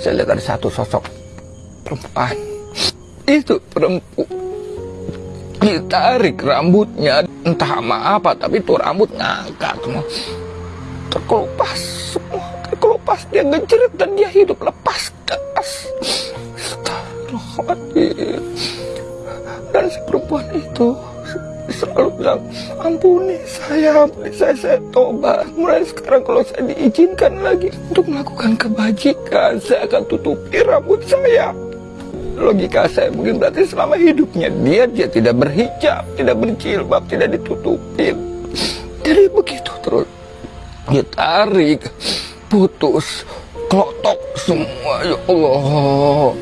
saya lihat ada satu sosok perempuan. Itu perempuan ditarik rambutnya. Entah sama apa tapi itu rambut ngangkat semua. Terkelupas semua terkelupas. Dia ngejerit dan dia hidup lepas Astagfirullahaladzim. Dan si perempuan itu selalu bilang ampuni saya ampuni saya saya tobat. Mulai sekarang kalau saya diizinkan lagi untuk melakukan kebajikan saya akan tutupi rambut saya. Logika saya mungkin berarti selama hidupnya dia dia tidak berhijab tidak berjilbab tidak ditutupin jadi begitu terus. Dia tarik putus klotok semua ya Allah